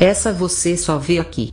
Essa você só vê aqui.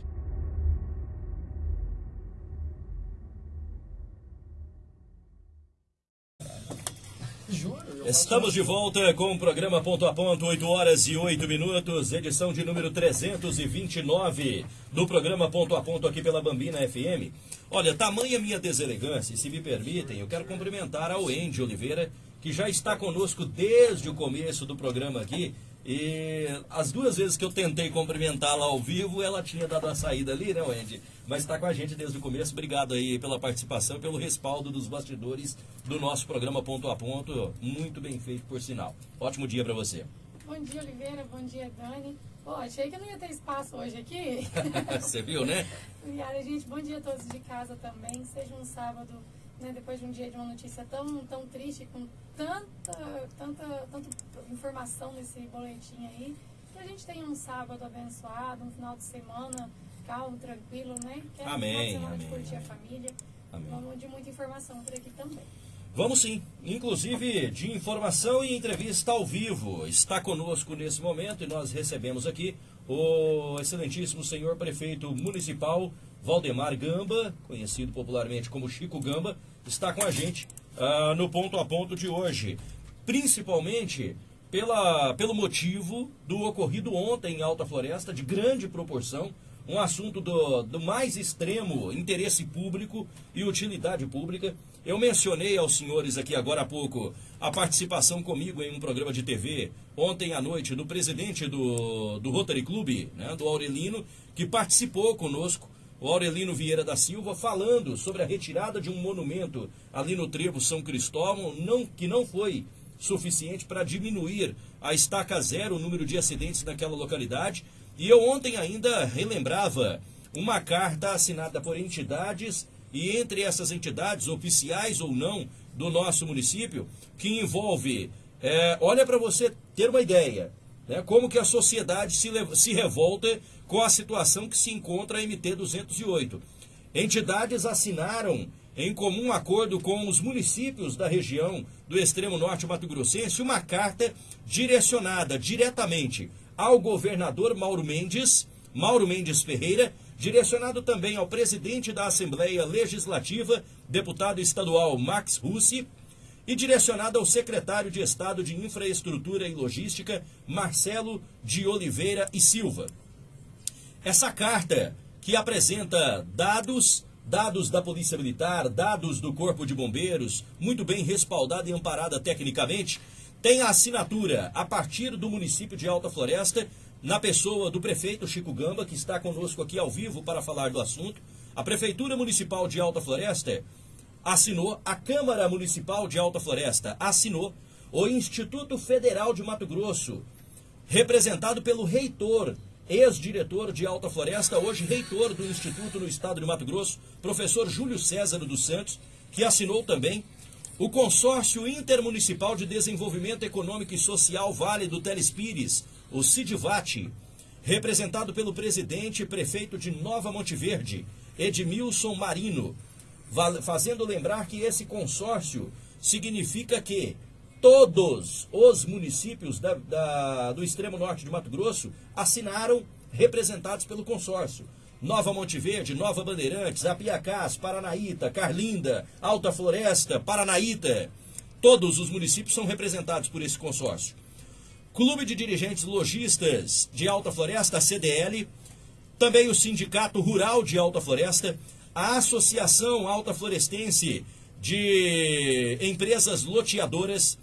Estamos de volta com o programa Ponto a Ponto, 8 horas e 8 minutos, edição de número 329 do programa Ponto a Ponto aqui pela Bambina FM. Olha, tamanha minha deselegância, se me permitem, eu quero cumprimentar ao Andy Oliveira, que já está conosco desde o começo do programa aqui. E as duas vezes que eu tentei cumprimentá-la ao vivo, ela tinha dado a saída ali, né, Wendy? Mas está com a gente desde o começo. Obrigado aí pela participação e pelo respaldo dos bastidores do nosso programa Ponto a Ponto. Muito bem feito, por sinal. Ótimo dia para você. Bom dia, Oliveira. Bom dia, Dani. Pô, achei que não ia ter espaço hoje aqui. Você viu, né? Obrigada, gente. Bom dia a todos de casa também. Seja um sábado né, depois de um dia de uma notícia tão, tão triste, com tanta, tanta, tanta informação nesse boletim aí, que a gente tenha um sábado abençoado, um final de semana calmo, tranquilo, né? Que é amém, um final de semana amém, de curtir a família. Amém. Vamos de muita informação por aqui também. Vamos sim, inclusive de informação e entrevista ao vivo. Está conosco nesse momento e nós recebemos aqui o excelentíssimo senhor prefeito municipal Valdemar Gamba, conhecido popularmente como Chico Gamba, está com a gente uh, no ponto a ponto de hoje. Principalmente pela, pelo motivo do ocorrido ontem em Alta Floresta, de grande proporção, um assunto do, do mais extremo interesse público e utilidade pública. Eu mencionei aos senhores aqui agora há pouco a participação comigo em um programa de TV ontem à noite do presidente do, do Rotary Club, né, do Aurelino, que participou conosco o Aurelino Vieira da Silva, falando sobre a retirada de um monumento ali no Trevo São Cristóvão, não, que não foi suficiente para diminuir a estaca zero o número de acidentes naquela localidade. E eu ontem ainda relembrava uma carta assinada por entidades, e entre essas entidades, oficiais ou não, do nosso município, que envolve, é, olha para você ter uma ideia, né, como que a sociedade se, se revolta com a situação que se encontra a MT 208. Entidades assinaram em comum acordo com os municípios da região do extremo norte Mato Grossense uma carta direcionada diretamente ao governador Mauro Mendes, Mauro Mendes Ferreira, direcionado também ao presidente da Assembleia Legislativa, deputado estadual Max Russi, e direcionado ao secretário de Estado de Infraestrutura e Logística, Marcelo de Oliveira e Silva. Essa carta, que apresenta dados, dados da Polícia Militar, dados do Corpo de Bombeiros, muito bem respaldada e amparada tecnicamente, tem a assinatura a partir do município de Alta Floresta, na pessoa do prefeito Chico Gamba, que está conosco aqui ao vivo para falar do assunto. A Prefeitura Municipal de Alta Floresta assinou, a Câmara Municipal de Alta Floresta assinou, o Instituto Federal de Mato Grosso, representado pelo reitor ex-diretor de Alta Floresta, hoje reitor do Instituto no Estado de Mato Grosso, professor Júlio César dos Santos, que assinou também o Consórcio Intermunicipal de Desenvolvimento Econômico e Social Vale do Telespires, o CIDVAT, representado pelo presidente e prefeito de Nova Monte Verde, Edmilson Marino, fazendo lembrar que esse consórcio significa que todos os municípios da, da, do extremo norte de Mato Grosso assinaram representados pelo consórcio. Nova Monte Verde, Nova Bandeirantes, Apiacás, Paranaíta, Carlinda, Alta Floresta, Paranaíta. Todos os municípios são representados por esse consórcio. Clube de Dirigentes Logistas de Alta Floresta, CDL. Também o Sindicato Rural de Alta Floresta. A Associação Alta Florestense de Empresas Loteadoras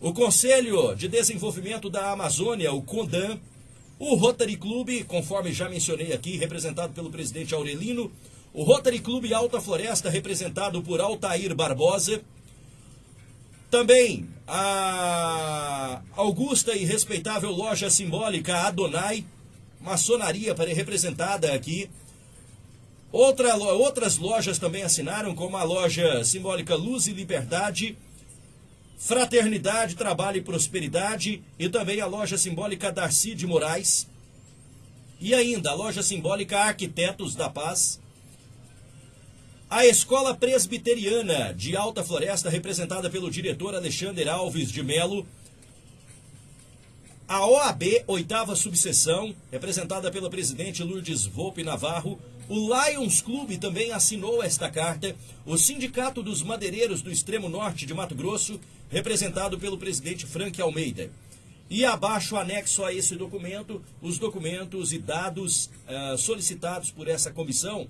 o Conselho de Desenvolvimento da Amazônia, o CONDAM, o Rotary Clube, conforme já mencionei aqui, representado pelo presidente Aurelino, o Rotary Clube Alta Floresta, representado por Altair Barbosa, também a augusta e respeitável loja simbólica Adonai, maçonaria representada aqui. Outra, outras lojas também assinaram, como a loja simbólica Luz e Liberdade, Fraternidade, Trabalho e Prosperidade e também a loja simbólica Darcy de Moraes. E ainda a loja simbólica Arquitetos da Paz. A Escola Presbiteriana de Alta Floresta, representada pelo diretor Alexander Alves de Melo. A OAB, oitava subseção, representada pela presidente Lourdes Volpe Navarro, o Lions Clube também assinou esta carta, o Sindicato dos Madeireiros do Extremo Norte de Mato Grosso, representado pelo presidente Frank Almeida. E abaixo, anexo a esse documento, os documentos e dados uh, solicitados por essa comissão,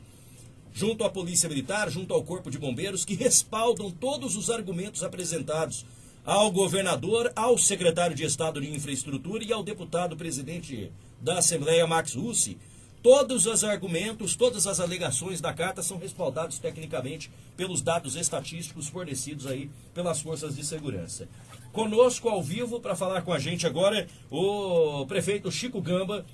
junto à Polícia Militar, junto ao Corpo de Bombeiros, que respaldam todos os argumentos apresentados ao governador, ao secretário de Estado de Infraestrutura e ao deputado presidente da Assembleia, Max Russi. Todos os argumentos, todas as alegações da carta são respaldados tecnicamente pelos dados estatísticos fornecidos aí pelas forças de segurança. Conosco ao vivo para falar com a gente agora o prefeito Chico Gamba,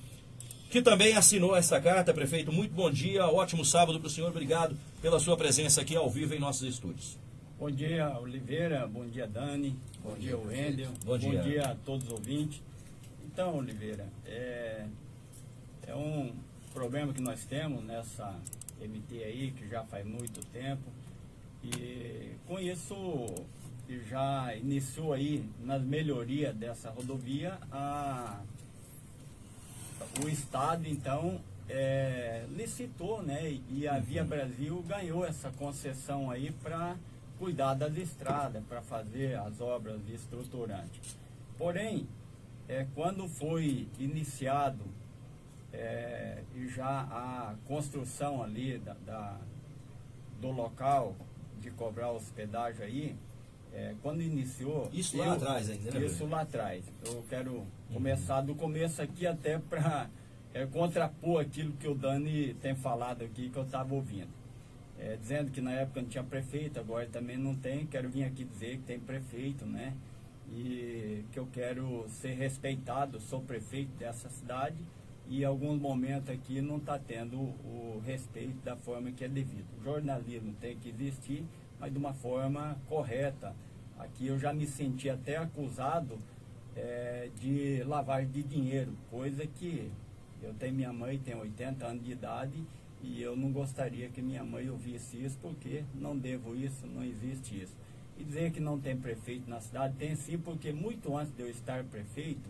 que também assinou essa carta. Prefeito, muito bom dia, ótimo sábado para o senhor. Obrigado pela sua presença aqui ao vivo em nossos estúdios. Bom dia, Oliveira. Bom dia, Dani. Bom, bom dia, Wendel. Bom dia. Bom dia a todos os ouvintes. Então, Oliveira, é, é um problema que nós temos nessa MT aí, que já faz muito tempo. E com isso já iniciou aí nas melhorias dessa rodovia a, o Estado então é, licitou né, e a Via uhum. Brasil ganhou essa concessão aí para cuidar das estradas, para fazer as obras estruturantes. Porém, é, quando foi iniciado é, e já a construção ali da, da, do local de cobrar hospedagem aí, é, quando iniciou... Isso lá eu, atrás ainda, né? Isso lá atrás. Eu quero uhum. começar do começo aqui até para é, contrapor aquilo que o Dani tem falado aqui, que eu estava ouvindo é, dizendo que na época não tinha prefeito, agora também não tem. Quero vir aqui dizer que tem prefeito, né? E que eu quero ser respeitado, sou prefeito dessa cidade e alguns momentos aqui não está tendo o respeito da forma que é devido. O jornalismo tem que existir, mas de uma forma correta. Aqui eu já me senti até acusado é, de lavagem de dinheiro, coisa que eu tenho minha mãe, tem 80 anos de idade e eu não gostaria que minha mãe ouvisse isso, porque não devo isso, não existe isso. E dizer que não tem prefeito na cidade, tem sim, porque muito antes de eu estar prefeito,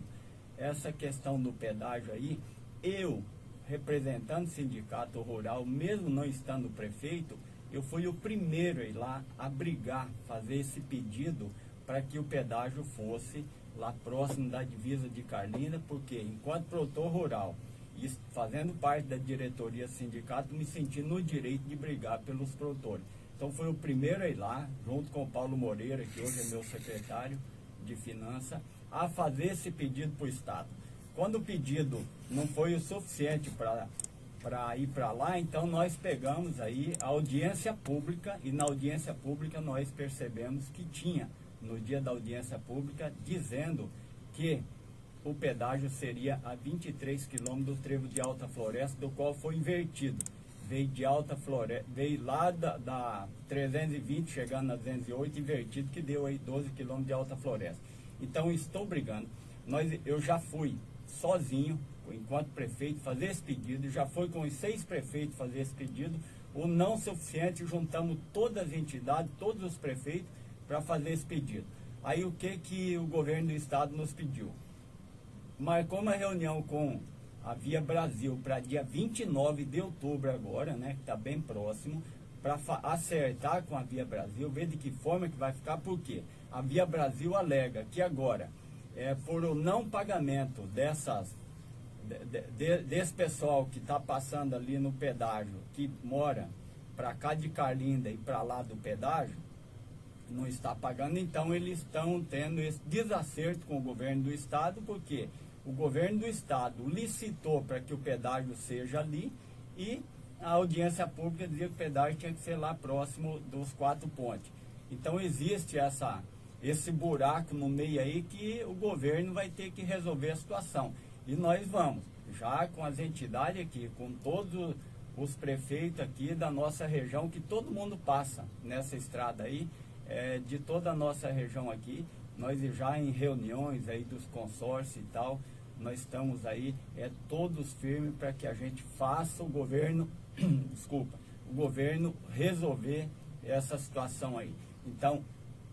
essa questão do pedágio aí, eu, representando o sindicato rural, mesmo não estando prefeito, eu fui o primeiro a ir lá a brigar, fazer esse pedido para que o pedágio fosse lá próximo da divisa de Carlinda, porque enquanto produtor rural e fazendo parte da diretoria sindicato, me senti no direito de brigar pelos produtores. Então foi o primeiro a ir lá, junto com o Paulo Moreira, que hoje é meu secretário de Finanças, a fazer esse pedido para o Estado. Quando o pedido não foi o suficiente para ir para lá, então nós pegamos aí a audiência pública e na audiência pública nós percebemos que tinha, no dia da audiência pública, dizendo que o pedágio seria a 23 quilômetros do trevo de Alta Floresta, do qual foi invertido. Veio de Alta Floresta, veio lá da, da 320, chegando na 208, invertido, que deu aí 12 quilômetros de Alta Floresta. Então, estou brigando. Nós, eu já fui sozinho, enquanto prefeito, fazer esse pedido, já fui com os seis prefeitos fazer esse pedido, o não suficiente, juntamos todas as entidades, todos os prefeitos, para fazer esse pedido. Aí o que, que o governo do estado nos pediu? marcou uma reunião com a Via Brasil para dia 29 de outubro agora, né, que está bem próximo, para acertar com a Via Brasil, ver de que forma que vai ficar, porque a Via Brasil alega que agora, é, por o não pagamento dessas, de, de, desse pessoal que está passando ali no pedágio, que mora para cá de Carlinda e para lá do pedágio, não está pagando, então eles estão tendo esse desacerto com o governo do estado, porque o governo do estado licitou para que o pedágio seja ali e a audiência pública dizia que o pedágio tinha que ser lá próximo dos quatro pontes. Então existe essa, esse buraco no meio aí que o governo vai ter que resolver a situação. E nós vamos, já com as entidades aqui, com todos os prefeitos aqui da nossa região, que todo mundo passa nessa estrada aí, é, de toda a nossa região aqui, nós já em reuniões aí dos consórcios e tal, nós estamos aí é, todos firmes para que a gente faça o governo, desculpa, o governo resolver essa situação aí. Então,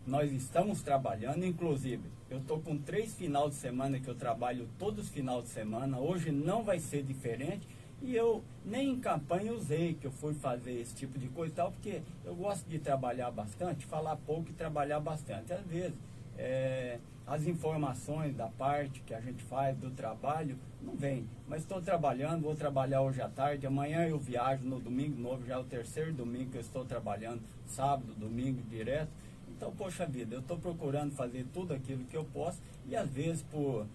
nós estamos trabalhando, inclusive, Eu estou com três final de semana que eu trabalho todos os final de semana. Hoje não vai ser diferente. E eu nem em campanha usei que eu fui fazer esse tipo de coisa e tal, porque eu gosto de trabalhar bastante, falar pouco e trabalhar bastante. Às vezes, é, as informações da parte que a gente faz do trabalho não vem. Mas estou trabalhando, vou trabalhar hoje à tarde, amanhã eu viajo no domingo novo, já é o terceiro domingo que eu estou trabalhando, sábado, domingo direto. Então, poxa vida, eu estou procurando fazer tudo aquilo que eu posso e às vezes por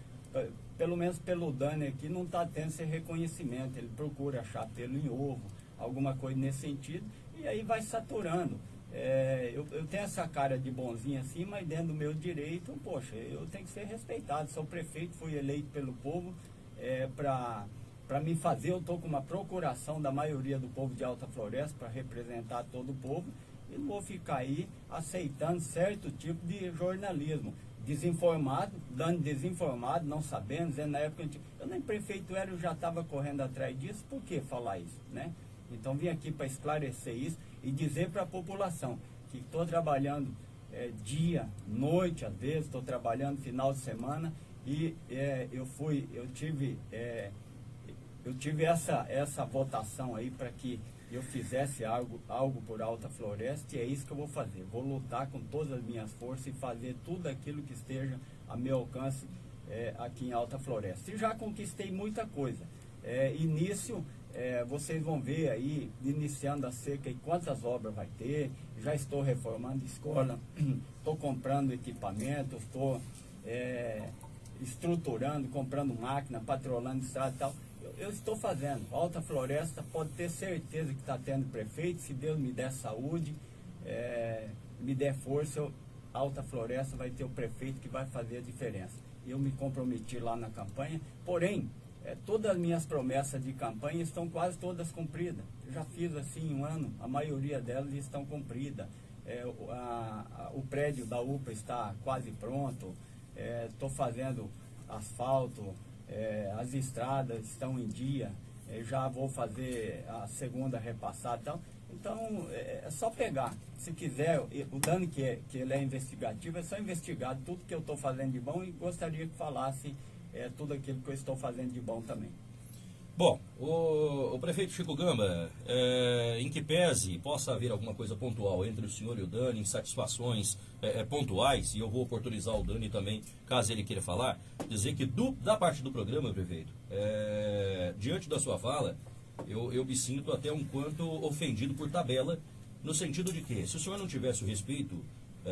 pelo menos pelo Dani aqui, não está tendo esse reconhecimento. Ele procura achar pelo em ovo, alguma coisa nesse sentido, e aí vai saturando. É, eu, eu, tenho essa cara de bonzinho assim, mas dentro do meu direito, poxa, eu tenho que ser respeitado. Sou prefeito, fui eleito pelo povo é, para para me fazer, eu estou com uma procuração da maioria do povo de Alta Floresta para representar todo o povo e não vou ficar aí aceitando certo tipo de jornalismo desinformado, dando desinformado, não sabendo, dizendo na época eu, nem prefeito era, eu já estava correndo atrás disso, por que falar isso, né? Então vim aqui para esclarecer isso e dizer para a população que estou trabalhando é, dia, noite, às vezes, estou trabalhando final de semana e é, eu fui, eu tive, é, eu tive essa, essa votação aí para que eu fizesse algo, algo por Alta Floresta, e é isso que eu vou fazer. Vou lutar com todas as minhas forças e fazer tudo aquilo que esteja a meu alcance é, aqui em Alta Floresta. E já conquistei muita coisa. É, início, é, vocês vão ver aí, iniciando a seca, e quantas obras vai ter. Já estou reformando escola, estou comprando equipamento, estou é, estruturando, comprando máquina, patrolando estrada e tal eu estou fazendo. Alta Floresta pode ter certeza que está tendo prefeito, se Deus me der saúde, é, me der força, eu, Alta Floresta vai ter o prefeito que vai fazer a diferença. Eu me comprometi lá na campanha, porém, é, todas as minhas promessas de campanha estão quase todas cumpridas. Eu já fiz assim um ano, a maioria delas estão cumpridas. É, a, a, o prédio da UPA está quase pronto, estou fazendo asfalto, é, as estradas estão em dia, é, já vou fazer a segunda repassada. Então, então é, é só pegar. Se quiser, o Dani, que, é, que ele é investigativo, é só investigar tudo que eu estou fazendo de bom e gostaria que falasse é, tudo aquilo que eu estou fazendo de bom também. Bom, o, o, prefeito Chico Gamba, é, em que pese possa haver alguma coisa pontual entre o senhor e o Dani, insatisfações é, pontuais, e eu vou oportunizar o Dani também, caso ele queira falar, dizer que do, da parte do programa, prefeito, é, diante da sua fala, eu, eu me sinto até um quanto ofendido por tabela, no sentido de que, se o senhor não tivesse o respeito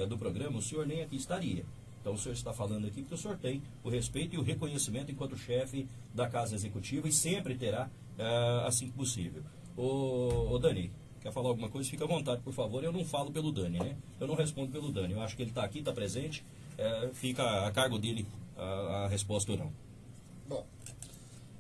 do programa, o senhor nem aqui estaria. Então o senhor está falando aqui porque o senhor tem o respeito e o reconhecimento enquanto chefe da Casa Executiva e sempre terá uh, assim que possível. Ô, ô, Dani, quer falar alguma coisa? Fica à vontade, por favor. Eu não falo pelo Dani, né? Eu não respondo pelo Dani. Eu acho que ele está aqui, está presente. Uh, fica a cargo dele a, a resposta ou não. Bom,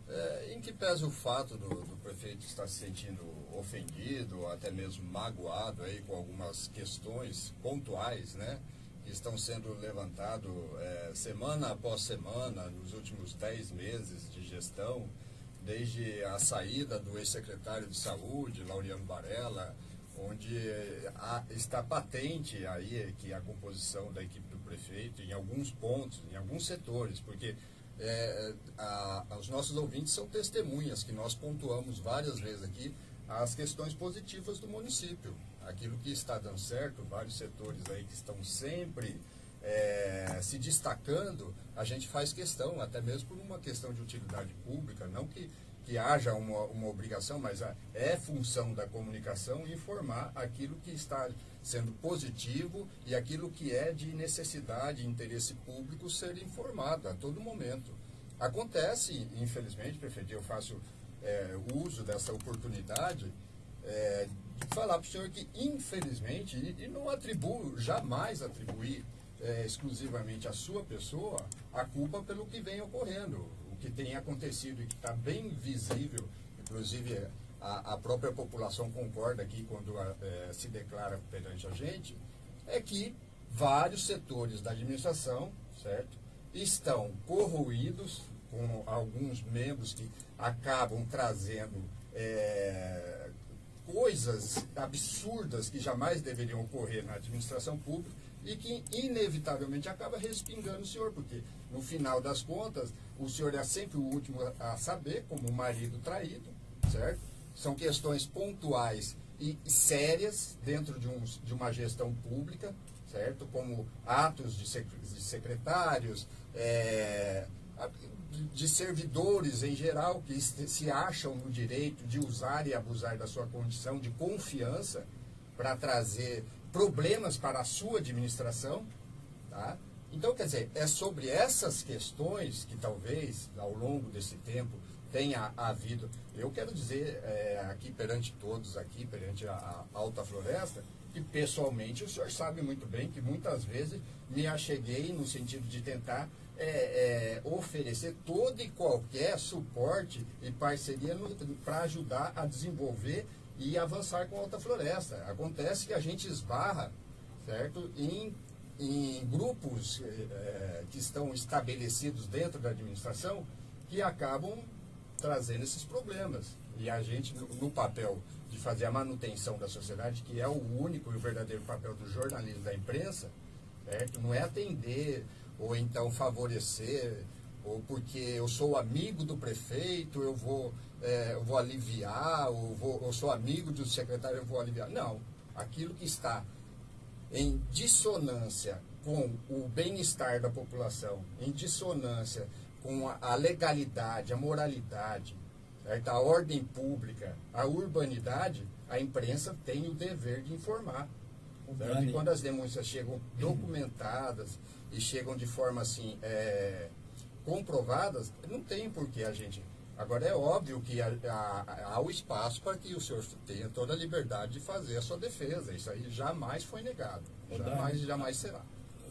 é, em que pese o fato do, do, prefeito estar se sentindo ofendido, até mesmo magoado aí com algumas questões pontuais, né? Estão sendo levantados é, semana após semana nos últimos dez meses de gestão, desde a saída do ex-secretário de Saúde, Laureano Barella, onde há, está patente aí que a composição da equipe do prefeito em alguns pontos, em alguns setores, porque é, a, os nossos ouvintes são testemunhas que nós pontuamos várias vezes aqui as questões positivas do município aquilo que está dando certo, vários setores aí que estão sempre é, se destacando, a gente faz questão, até mesmo por uma questão de utilidade pública, não que, que haja uma, uma obrigação, mas a, é função da comunicação informar aquilo que está sendo positivo e aquilo que é de necessidade interesse público ser informado a todo momento. Acontece, infelizmente, prefeito, eu faço é, uso dessa oportunidade é, falar para o senhor que, infelizmente, e, não atribuo, jamais atribuir é, exclusivamente à sua pessoa a culpa pelo que vem ocorrendo, o que tem acontecido e que está bem visível, inclusive a, a, própria população concorda aqui quando é, se declara perante a gente, é que vários setores da administração, certo, estão corroídos com alguns membros que acabam trazendo é, coisas absurdas que jamais deveriam ocorrer na administração pública e que inevitavelmente acaba respingando o senhor, porque no final das contas, o senhor é sempre o último a saber, como um marido traído, certo? São questões pontuais e sérias dentro de, um, de uma gestão pública, certo? Como atos de secretários, é, de servidores em geral que se acham no direito de usar e abusar da sua condição de confiança para trazer problemas para a sua administração, tá? Então, quer dizer, é sobre essas questões que talvez, ao longo desse tempo, tenha havido. Eu quero dizer é, aqui perante todos, aqui perante a, a, Alta Floresta, que pessoalmente o senhor sabe muito bem que muitas vezes me acheguei no sentido de tentar é, é, oferecer todo e qualquer suporte e parceria para ajudar a desenvolver e avançar com a Alta Floresta. Acontece que a gente esbarra certo, em em grupos é, que estão estabelecidos dentro da administração que acabam trazendo esses problemas. E a gente, no, no, papel de fazer a manutenção da sociedade, que é o único e o verdadeiro papel do jornalismo da imprensa, certo? não é atender ou então favorecer, ou porque eu sou amigo do prefeito, eu vou, é, eu vou aliviar, ou vou, eu sou amigo do secretário, eu vou aliviar. Não. Aquilo que está em dissonância com o bem-estar da população, em dissonância com a, legalidade, a moralidade, certo? a ordem pública, a urbanidade, a imprensa tem o dever de informar. E quando as denúncias chegam documentadas e chegam de forma assim é, comprovadas, não tem por que a gente Agora, é óbvio que há, há, há, o espaço para que o senhor tenha toda a liberdade de fazer a sua defesa. Isso aí jamais foi negado. Jamais, Dani, jamais será.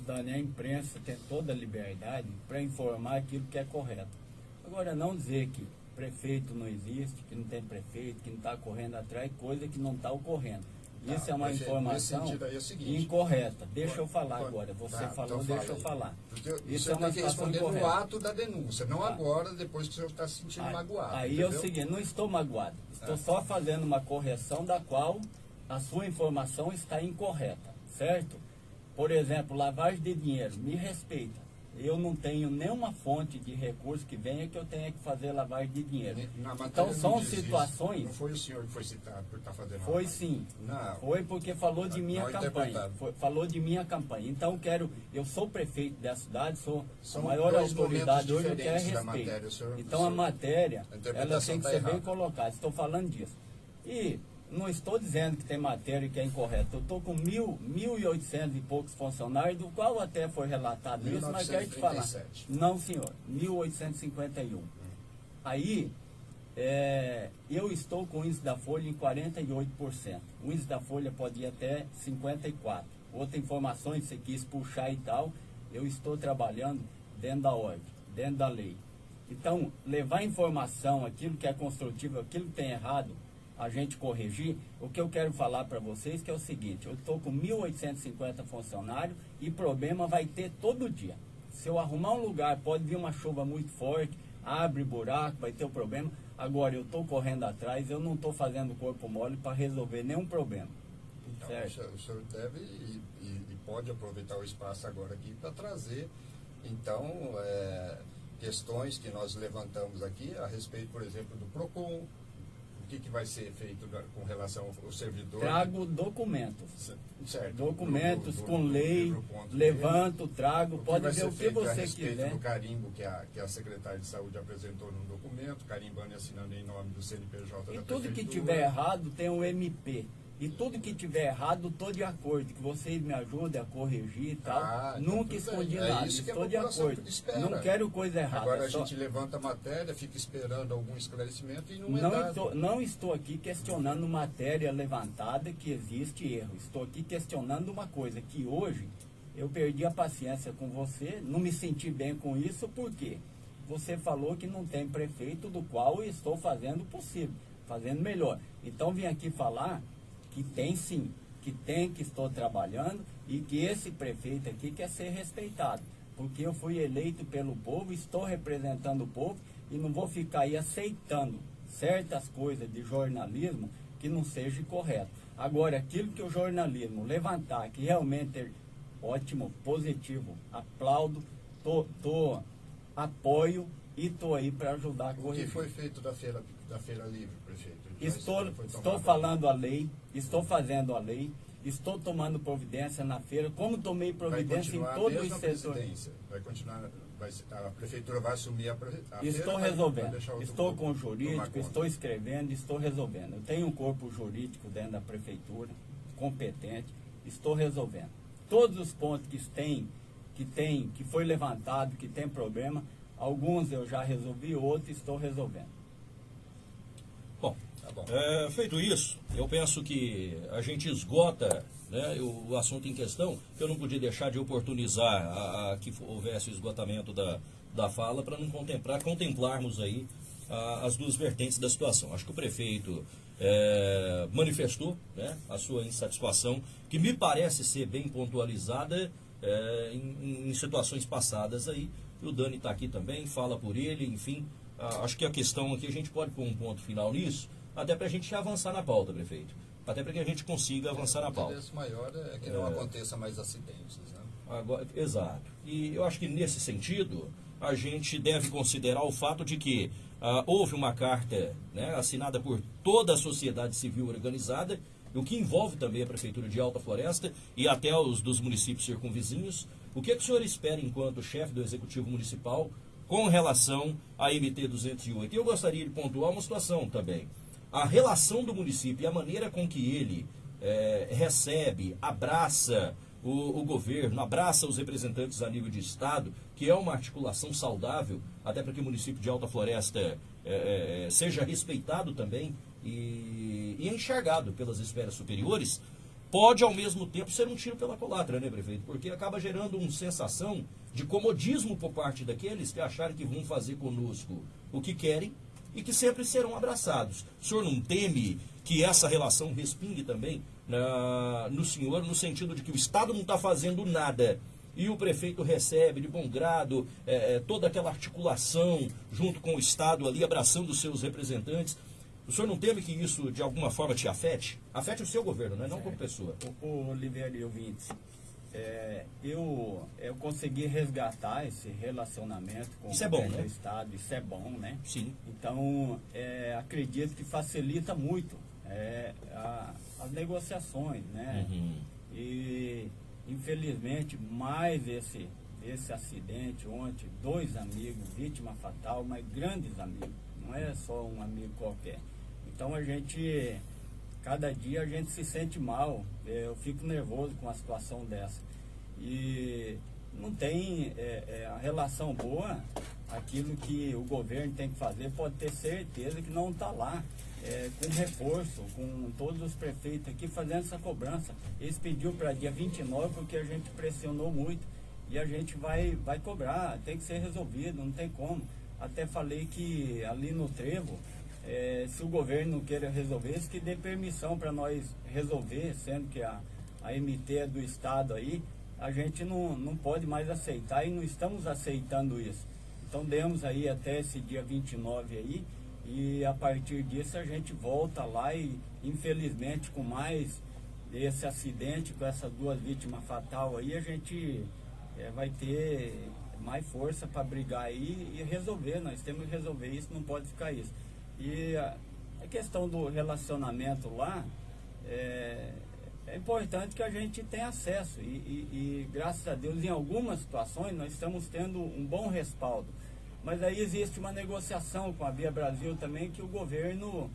Dani, a imprensa tem toda a liberdade para informar aquilo que é correto. Agora, não dizer que prefeito não existe, que não tem prefeito, que não está correndo atrás, coisa que não está ocorrendo. Tá, Isso é uma informação é seguinte, incorreta. Deixa eu falar quando, agora. Você tá, falou, então deixa eu falar. Porque Isso é uma tem que responder incorreta. no ato da denúncia, não tá. agora, depois que o senhor está se sentindo aí, magoado. Aí entendeu? é o seguinte, não estou magoado. Estou é. só fazendo uma correção da qual a sua informação está incorreta, certo? Por exemplo, lavagem de dinheiro, me respeita eu não tenho nenhuma fonte de recurso que venha que eu tenha que fazer lavagem de dinheiro. então são situações. Isso. Não foi o senhor que foi citado por estar tá fazendo Foi sim. Não. Foi porque falou de minha campanha. Foi, falou de minha campanha. Então quero. Eu sou prefeito da cidade, sou são a maior autoridade hoje, eu quero respeito. Matéria, senhor, então a matéria ela tem que tá ser bem colocada. Estou falando disso. E não estou dizendo que tem matéria que é incorreta. Eu estou com mil, mil e oitocentos e poucos funcionários, do qual até foi relatado isso, mas quero te falar. Não, senhor, 1851. Aí, é, eu estou com o índice da folha em 48%. O índice da folha pode ir até 54%. Outra informação você quis puxar e tal, eu estou trabalhando dentro da ordem, dentro da lei. Então, levar informação, aquilo que é construtivo, aquilo que tem errado, a gente corrigir, o que eu quero falar para vocês que é o seguinte, eu estou com 1.850 funcionários e problema vai ter todo dia. Se eu arrumar um lugar, pode vir uma chuva muito forte, abre buraco, vai ter o um problema. Agora, eu estou correndo atrás, eu não estou fazendo corpo mole para resolver nenhum problema. Então, certo? o senhor deve e, e, e, pode aproveitar o espaço agora aqui para trazer, então, é, questões que nós levantamos aqui a respeito, por exemplo, do PROCON, que, que vai ser feito com relação ao servidor? Trago documentos. Certo. Documentos do, do, com do, lei, levanto, trago, pode ver o que você quiser. do carimbo que a, que a secretária de saúde apresentou num documento, carimbando e assinando em nome do CNPJ e tudo que tiver errado tem um MP. E tudo que tiver errado, estou de acordo. Que vocês me ajudem a corrigir e tal. Ah, então Nunca escondi é nada. Estou de acordo. Não quero coisa errada. Agora a só... gente levanta a matéria, fica esperando algum esclarecimento e não, não é dado. Estou, não estou aqui questionando matéria levantada que existe erro. Estou aqui questionando uma coisa, que hoje eu perdi a paciência com você, não me senti bem com isso, porque você falou que não tem prefeito do qual eu estou fazendo o possível, fazendo melhor. Então vim aqui falar que tem sim, que tem que estou trabalhando e que esse prefeito aqui quer ser respeitado. Porque eu fui eleito pelo povo, estou representando o povo e não vou ficar aí aceitando certas coisas de jornalismo que não seja correto. Agora, aquilo que o jornalismo levantar, que realmente ótimo, positivo. Aplaudo, tô, tô apoio e tô aí para ajudar a O que corrigir. foi feito da feira, da feira livre, prefeito? Estou, estou falando a lei, estou fazendo a lei, estou tomando providência na feira, como tomei providência em todos os setores. Vai continuar, vai, a prefeitura vai assumir a, a feira, Estou vai resolvendo. Estou com o jurídico, estou escrevendo, estou resolvendo. Eu tenho um corpo jurídico dentro da prefeitura, competente, estou resolvendo. Todos os pontos que tem, que tem, que foi levantado, que tem problema, alguns eu já resolvi, outros estou resolvendo. Tá é, feito isso, eu penso que a gente esgota né, o, o assunto em questão. Eu não podia deixar de oportunizar a, a que houvesse o esgotamento da, da fala para não contemplar, contemplarmos aí a- as duas vertentes da situação. Acho que o prefeito é, manifestou né, a sua insatisfação, que me parece ser bem pontualizada é, em, em situações passadas aí. O Dani está aqui também, fala por ele, enfim. Ah, acho que a questão aqui a gente pode pôr um ponto final nisso, até para a gente avançar na pauta, prefeito. Até para que a gente consiga avançar na O pauta. interesse maior é que não aconteça mais acidentes, né? Agora, exato. E eu acho que nesse sentido, a gente deve considerar o fato de que ah, houve uma carta né, assinada por toda a sociedade civil organizada, o que envolve também a Prefeitura de Alta Floresta e até os dos municípios circunvizinhos. O que, é que o senhor espera enquanto chefe do Executivo Municipal com relação à MT 208? E eu gostaria de pontuar uma situação também. A relação do município e a maneira com que ele eh, recebe, abraça o, o governo, abraça os representantes a nível de Estado, que é uma articulação saudável, até para que o município de Alta Floresta eh, seja respeitado também e, e enxergado pelas esferas superiores, pode ao mesmo tempo ser um tiro pela culatra, né, prefeito? Porque acaba gerando uma sensação de comodismo por parte daqueles que acharem que vão fazer conosco o que querem e que sempre serão abraçados. O senhor não teme que essa relação respingue também na- no senhor, no sentido de que o Estado não está fazendo nada e o prefeito recebe de bom grado eh, eh, toda aquela articulação junto com o Estado ali, abraçando os seus representantes. O senhor não teme que isso de alguma forma te afete? Afete o seu governo, né? não como pessoa. O, o Oliveira e ouvintes, é, eu, eu consegui resgatar esse relacionamento com Isso é o bom, governo né? do Estado, isso é bom, né? Sim. Então, é, acredito que facilita muito é, a- as negociações, né? Uhum. E, infelizmente, mais esse, esse acidente ontem, dois amigos, vítima fatal, mas grandes amigos, não é só um amigo qualquer. Então, a gente, cada dia a gente se sente mal, é, eu fico nervoso com a situação dessa. E não tem é, é, a relação boa, aquilo que o governo tem que fazer, pode ter certeza que não está lá. é, com reforço, com todos os prefeitos aqui fazendo essa cobrança. Eles pediu para dia 29 porque a gente pressionou muito e a gente vai, vai cobrar, tem que ser resolvido, não tem como. Até falei que ali no trevo, é, se o governo queira resolver, que dê permissão para nós resolver, sendo que a, a MT é do Estado aí, a gente não, não pode mais aceitar e não estamos aceitando isso. Então demos aí até esse dia 29 aí, e a partir disso a gente volta lá e infelizmente com mais esse acidente, com essas duas vítimas fatal aí, a gente eh, vai ter mais força para brigar aí e resolver. Nós temos que resolver isso, não pode ficar isso. E a, questão do relacionamento lá, é, é importante que a gente tenha acesso e, e- e, graças a Deus em algumas situações nós estamos tendo um bom respaldo. Mas aí existe uma negociação com a Via Brasil também que o governo,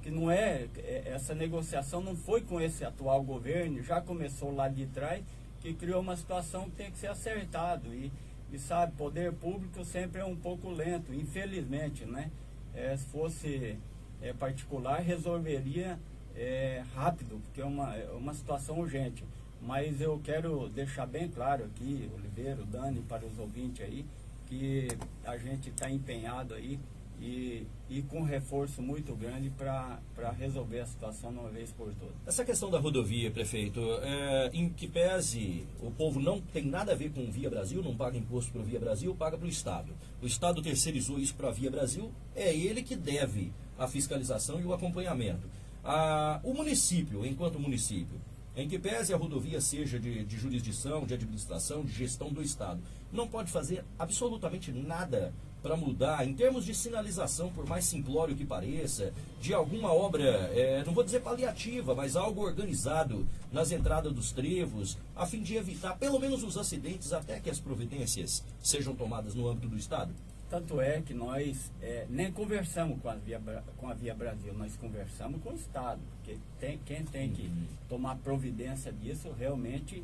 que não é, é- essa negociação não foi com esse atual governo, já começou lá de trás, que criou uma situação que tem que ser acertado. E, e sabe, poder público sempre é um pouco lento, infelizmente, né? É, se fosse é, particular, resolveria é, rápido, porque é uma, é uma situação urgente. Mas eu quero deixar bem claro aqui, Oliveira, Dani, para os ouvintes aí, que a gente está empenhado aí e, e com reforço muito grande para resolver a situação de uma vez por todas. Essa questão da rodovia, prefeito, é, em que pese o povo não tem nada a ver com Via Brasil, não paga imposto para o Via Brasil, paga para o Estado. O Estado terceirizou isso para a Via Brasil, é ele que deve a fiscalização e o acompanhamento. Ah, o município, enquanto município, Em que pese a rodovia seja de, de jurisdição, de administração, de gestão do Estado, não pode fazer absolutamente nada para mudar, em termos de sinalização, por mais simplório que pareça, de alguma obra, é, não vou dizer paliativa, mas algo organizado nas entradas dos trevos, a fim de evitar pelo menos os acidentes até que as providências sejam tomadas no âmbito do Estado? Tanto é que nós é, nem conversamos com a, Via, com a Via Brasil, nós conversamos com o Estado, porque tem, quem tem que Uhum. tomar providência disso realmente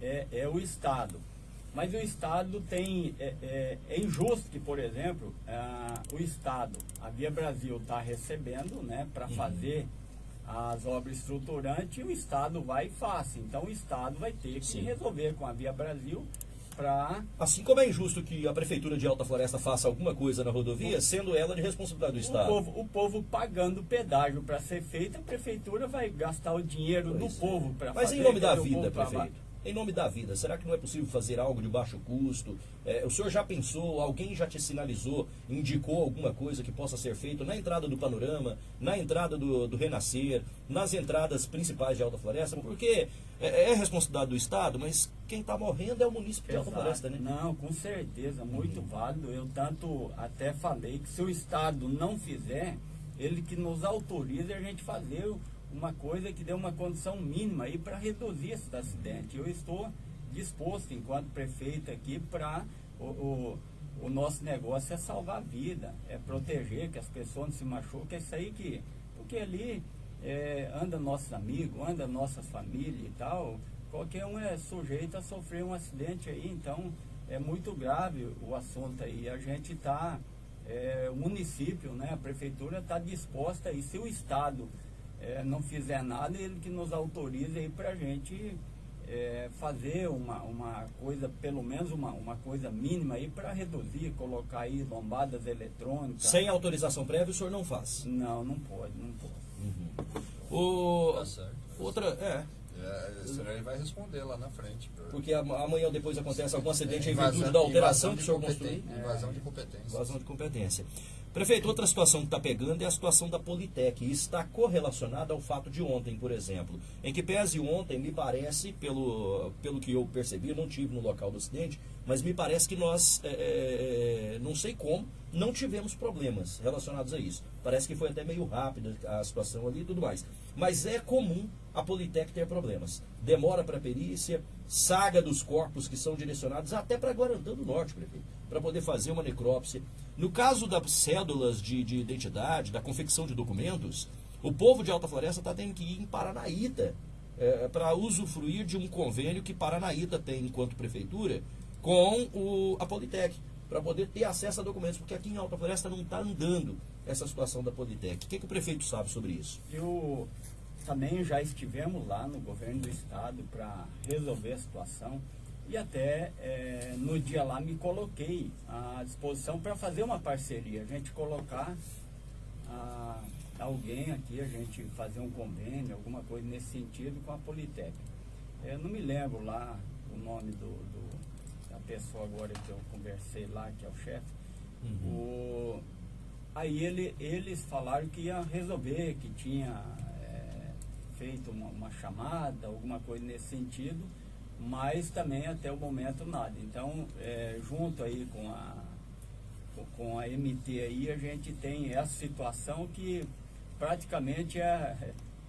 é, é o Estado. Mas o Estado tem. É, é- é injusto que, por exemplo, ah, o Estado, a Via Brasil está recebendo né, para Uhum. fazer as obras estruturantes e o Estado vai e faz. Então o Estado vai ter que Sim. resolver com a Via Brasil para. Assim como é injusto que a Prefeitura de Alta Floresta faça alguma coisa na rodovia, sendo ela de responsabilidade do O Estado. povo, o povo pagando pedágio para ser feito, a prefeitura vai gastar o dinheiro Pois do é. povo para Mas fazer. em nome da o vida, prefeito. Em nome da vida, será que não é possível fazer algo de baixo custo? É, o senhor já pensou, alguém já te sinalizou, indicou alguma coisa que possa ser feito na entrada do Panorama, na entrada do, do Renascer, nas entradas principais de Alta Floresta? Porque é, é responsabilidade do Estado, mas quem está morrendo é o município de Alta. Floresta, né? Não, com certeza, muito válido. Eu tanto até falei que se o Estado não fizer, ele que nos autoriza a gente fazer uma coisa que dê uma condição mínima aí para reduzir esses acidentes. Eu estou disposto, enquanto prefeito aqui, para o, o, o nosso negócio é salvar a vida, é proteger que as pessoas não se machuquem, é isso aí que. Porque ali é, anda nossos amigos, anda nossas famílias e tal, qualquer um é sujeito a sofrer um acidente aí, então é muito grave o assunto aí. A gente está, o município, né, a prefeitura está disposta e se o Estado eh, não fizer nada, ele que nos autoriza aí para a gente eh, fazer uma, uma coisa, pelo menos uma, uma coisa mínima aí para reduzir, colocar aí lombadas eletrônicas. Sem autorização prévia, o senhor não faz. Não, não pode, não pode. O... Tá certo. Outra, é, É, ele vai responder lá na frente. por- porque am- amanhã ou depois acontece algum acidente em Invasão- virtude da alteração que o senhor construiu. Invasão de competência. Invasão de competência. Prefeito, outra situação que está pegando é a situação da Politec. E está correlacionada ao fato de ontem, por exemplo. Em que pese ontem, me parece, pelo, pelo que eu percebi, eu não tive no local do acidente, mas me parece que nós, é, é, não sei como, não tivemos problemas relacionados a isso. Parece que foi até meio rápida a situação ali e tudo mais. Mas é comum a Politec ter problemas. Demora para perícia, saga dos corpos que são direcionados até para Guarantã do Norte, prefeito, para poder fazer uma necrópsia. No caso das cédulas de, de identidade, da confecção de documentos, o povo de Alta Floresta está tendo que ir em Paranaíta para usufruir de um convênio que Paranaíta tem enquanto prefeitura com o, a Politec, para poder ter acesso a documentos, porque aqui em Alta Floresta não está andando essa situação da Politec. O que, que o prefeito sabe sobre isso? Eu também já estivemos lá no governo do estado para resolver a situação e até eh, no dia lá me coloquei à disposição para fazer uma parceria, a gente colocar ah, alguém aqui, a gente fazer um convênio, alguma coisa nesse sentido com a Politec. Eu não me lembro lá o nome do, do- da pessoa agora que eu conversei lá, que é o chefe. O, Aí ele, eles falaram que ia resolver, que tinha é, feito uma, uma chamada, alguma coisa nesse sentido, mas também até o momento nada. Então, é, junto aí com a, com- a MT aí, a gente tem essa situação que praticamente é,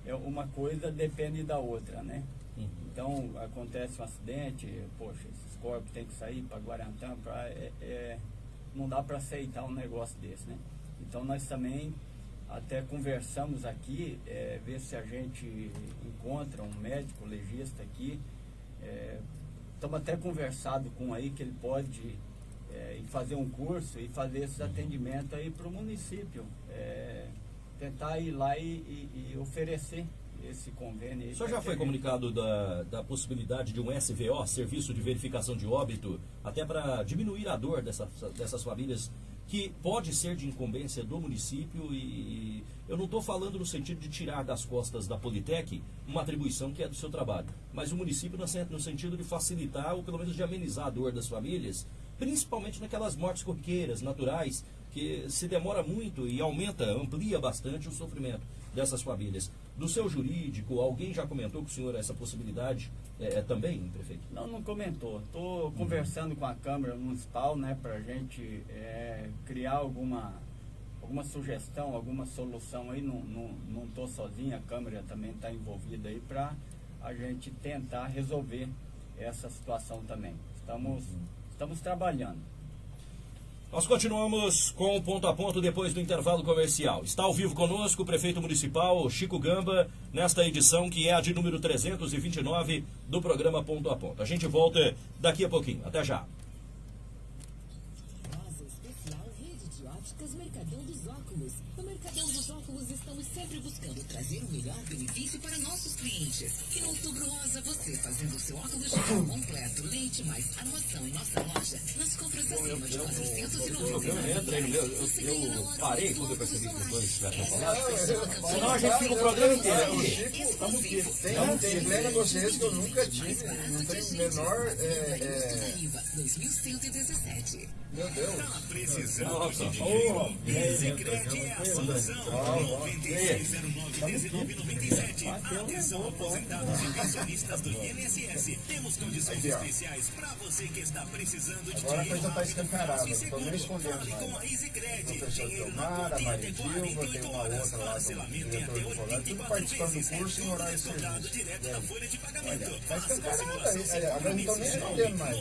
é uma coisa depende da outra, né? Então, acontece um acidente, poxa, esses corpos têm que sair para Guarantã, pra, é, é, não dá para aceitar um negócio desse, né? Então, nós também até conversamos aqui, é, ver se a gente encontra um médico legista aqui. Estamos até conversado com aí que ele pode é, fazer um curso e fazer esses atendimentos aí para o município. É, tentar ir lá e, e- e oferecer esse convênio. O senhor já foi comunicado da, da possibilidade de um SVO, Serviço de Verificação de Óbito, até para diminuir a dor dessa, dessas famílias, que pode ser de incumbência do município e eu não estou falando no sentido de tirar das costas da Politec uma atribuição que é do seu trabalho, mas o município no, sen- no sentido de facilitar ou pelo menos de amenizar a dor das famílias, principalmente naquelas mortes corriqueiras, naturais, que se demora muito e aumenta, amplia bastante o sofrimento dessas famílias. Do seu jurídico, alguém já comentou com o senhor essa possibilidade é, é, também, prefeito? Não, não comentou. Estou conversando com a Câmara Municipal, né, para a gente é, criar alguma, alguma sugestão, alguma solução aí. Não estou sozinho, a Câmara também está envolvida aí para a gente tentar resolver essa situação também. Estamos, estamos trabalhando. Nós continuamos com o ponto a ponto depois do intervalo comercial. Está ao vivo conosco o prefeito municipal Chico Gamba, nesta edição que é a de número 329 do programa Ponto a Ponto. A gente volta daqui a pouquinho. Até já. Trazer o melhor benefício para nossos clientes. E no Outubro Rosa, você fazendo o seu óculos de grau completo, leite mais armação em nossa loja, nas compras acima de 490 Entra aí no meu, eu, eu parei quando eu percebi que depois já tinha falado. Senão a gente fica o programa inteiro aqui. Estamos aqui. Tem, tem plena consciência que eu nunca tive, não tenho menor... É, é... 2117. Meu Deus. Tá precisando de dinheiro? Easicred é a solução. 9609-1997. Atenção, aposentados e pensionistas do INSS. Temos condições especiais para você que está precisando de Agora a dinheiro coisa está escancarada, estou nem escondendo Fale com a professor Dinheiro na a conta em Maria até Dilma, tem 48 uma horas. outra lá do Parcelamento em diretor até do colégio, tudo 84 participando vezes. do curso em horário de descontado direto na folha de pagamento. Faça escancarada, simulação é, agora mais.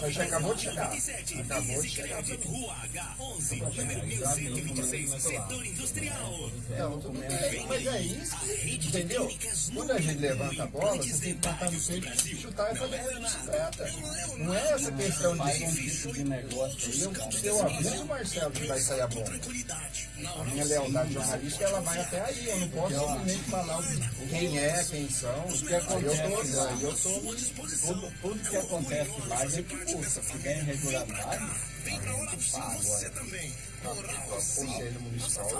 Mas já acabou de chegar. 97. Acabou de chegar. Rua H11, número 1126, setor industrial. Não, tudo bem, mas é isso, entendeu? Quando a gente levanta a bola, você tem que botar no peito, chutar e fazer a bicicleta. Não é essa questão Faz um de... tipo de negócio aí, eu Eu aviso o Marcelo que vai sair a bomba. A minha lealdade jornalística, ela vai até aí. Eu não posso simplesmente falar quem é, quem são. O que acontece lá, aí eu tô Tudo, tudo que acontece lá a gente custa. Se tem irregularidade, a gente paga. Agora, o Conselho Municipal.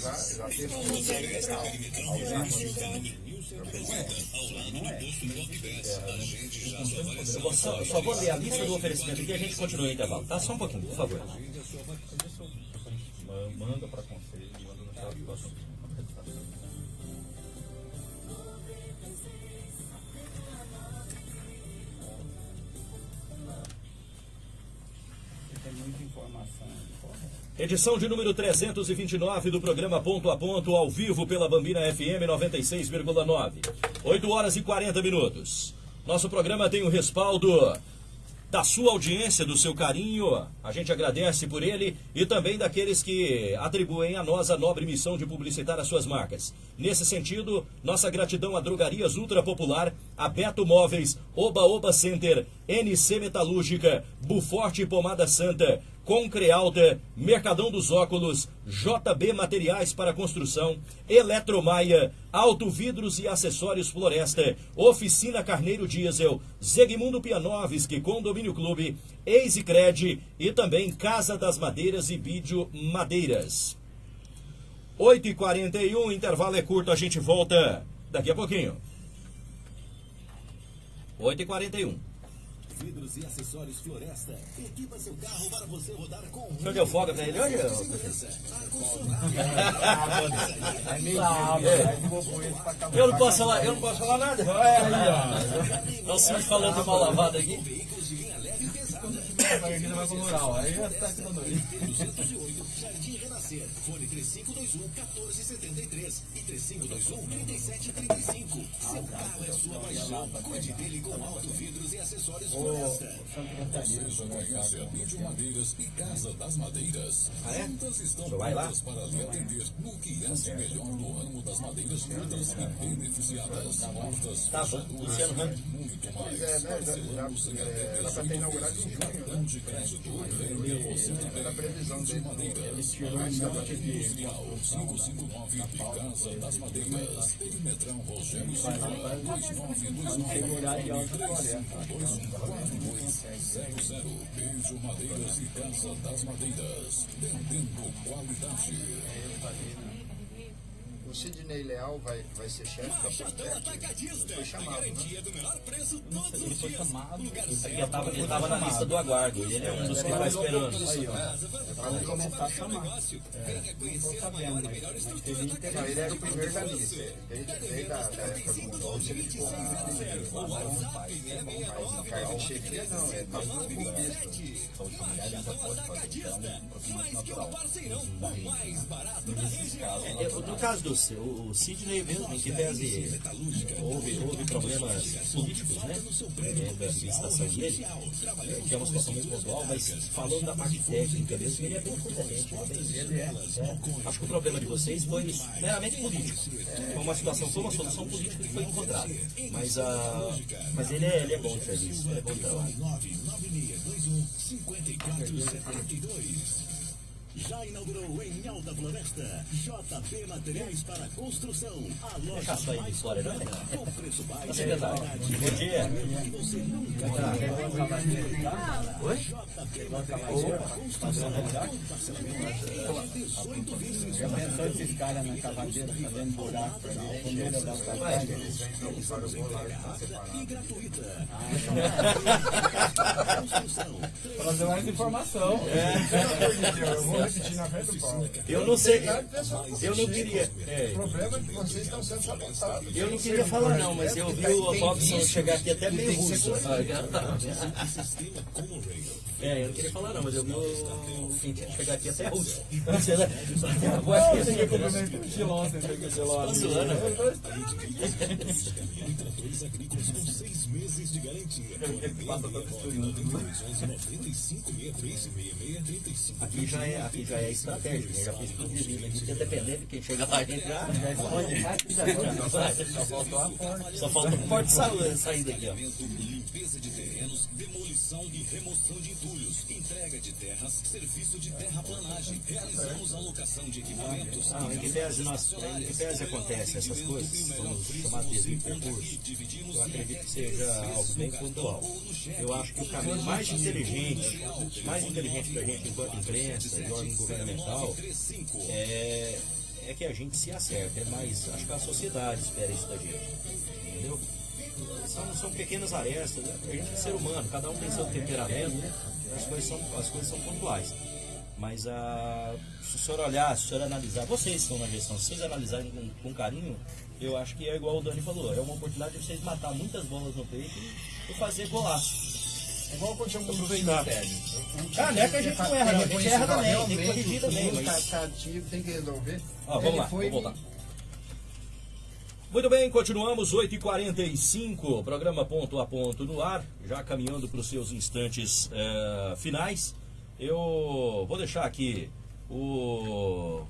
Já, já fez Eu vou só, eu só vou ler a lista do oferecimento aqui e a gente continua o intervalo. Tá? Só um pouquinho, por favor. manda para conselho, manda no chat do assunto. Muita informação. Edição de número 329 do programa Ponto a Ponto, ao vivo pela Bambina FM 96,9. 8 horas e 40 minutos. Nosso programa tem o respaldo da sua audiência, do seu carinho. A gente agradece por ele e também daqueles que atribuem a nós a nobre missão de publicitar as suas marcas. Nesse sentido, nossa gratidão a Drogarias Ultra Popular, a Beto Móveis, Oba Oba Center, NC Metalúrgica, Buforte Pomada Santa, Concrealta, Mercadão dos Óculos, JB Materiais para Construção, Eletromaia, Auto Vidros e Acessórios Floresta, Oficina Carneiro Diesel, Zegmundo Pianovski, Condomínio Clube, Easicred e também Casa das Madeiras e Vídeo Madeiras. 8h41, intervalo é curto, a gente volta daqui a pouquinho. 8h41. Vidros e acessórios Floresta. Equipa seu carro para você rodar com O senhor deu folga pra ele hoje? É meio sábado, eu não posso falar, eu não posso falar nada. Então, se falando de mal lavado aqui. veículos de linha leve e Aí vai com moral, aí já tá tirando aí. 208, Jardim Renascer. Fone 3521 1473 e 3521 3735. Seu carro é sua paixão. Cuide dele com Auto Vidros e acessórios Floresta. Você conhece a Mídio Madeiras e Casa das Madeiras. Ah, é? Juntas estão Você vai lá? prontas para lhe atender no que há de melhor no ramo das madeiras brutas e beneficiadas. Portas, Tá bom, Luciano Ramos. muito mais. É, né, sem já, até é, ela cartão de crédito. Venha você também. A previsão dele. Madeiras. Industrial 559 e Casa das Madeiras. Perimetrão Rogério Silva. 2929 Beijo Madeiras e Casa das Madeiras. Vendendo qualidade. O Sidney Leal vai, vai ser chefe da Politec? Foi chamado, né? Ele foi chamado. Ele estava ele tava na lista do aguardo. Ele é um dos que vai esperando. Aí, ó. Vai começar a chamar. É, não mas, mas teve interesse. ele era o primeiro da lista. Desde, desde a da época do Mundial, ele ficou com o cargo de chefia, não, é tá tudo com. Então, se mulher ainda pode fazer, então, é um procedimento natural. Da né? Nesses casos, É, No caso do o Sidney mesmo, que pese houve, houve problemas políticos, né? Dentro da administração dele, é, que é uma situação mesmo pontual, mas falando da parte técnica mesmo, ele é bem competente. Ele é bem, é, acho que o problema de vocês foi meramente político. Foi uma situação, foi uma solução política que foi encontrada. Mas, ah, mas ele, é, ele é bom de serviço, é bom de trabalho. 5472. Já inaugurou em Alta Floresta JB Materiais para Construção. A loja de mais fora, é? completa, com preço baixo. Tá secretário. Bom dia. que você nunca Oi? Já pensou esses caras na cavadeira fazendo buraco pra ver quando ele dá o trabalho? e gratuita. Trazer mais informação. Eu Eu não sei, eu não queria. é, O problema é que vocês estão sendo sabotados. Eu não queria falar não, mas eu vi o Robson chegar aqui até meio russo. É, eu não queria falar não, mas eu o Quintinho chegar aqui até russo. Você né? A voz que assim, cumprimento o Gilon, você que o Gilon Tá zoando. Tratores agrícolas com seis meses de garantia. passa da costurinha. 95 65 Aqui já é, aqui já é estratégico, né? já fiz tudo direitinho aqui, porque dependendo de quem chega lá, a gente já. Só faltou a porta. Só falta a porta de sa- saída aqui, ó. Limpeza de demolição e remoção de entulhos, entrega de terras, serviço de terraplanagem. Realizamos alocação de equipamentos. Ah, em que pese, nós, em que pese acontece essas coisas, somos chamados de percurso, eu acredito que seja algo bem pontual. Eu acho que o caminho mais inteligente, mais inteligente para a gente enquanto imprensa e órgão governamental, é, é que a gente se acerte, é mais, acho que a sociedade espera isso da gente, entendeu? São, são pequenas arestas, né? a gente é ser humano, cada um tem seu temperamento, as coisas são, as coisas são pontuais. Mas a, se o senhor olhar, se o senhor analisar, vocês estão na gestão, se vocês analisarem com, com carinho, eu acho que é igual o Dani falou, é uma oportunidade de vocês matar muitas bolas no peito e, fazer golaço. Igual aconteceu com o. Ah, não é que a gente não erra, não, a gente erra também, tem que corrigir também. Tá, Mas... tá ativo, tem que resolver. Ó, vamos lá, vamos voltar. Muito bem, continuamos, 8h45, programa ponto a ponto no ar, já caminhando para os seus instantes eh, finais. Eu vou deixar aqui o-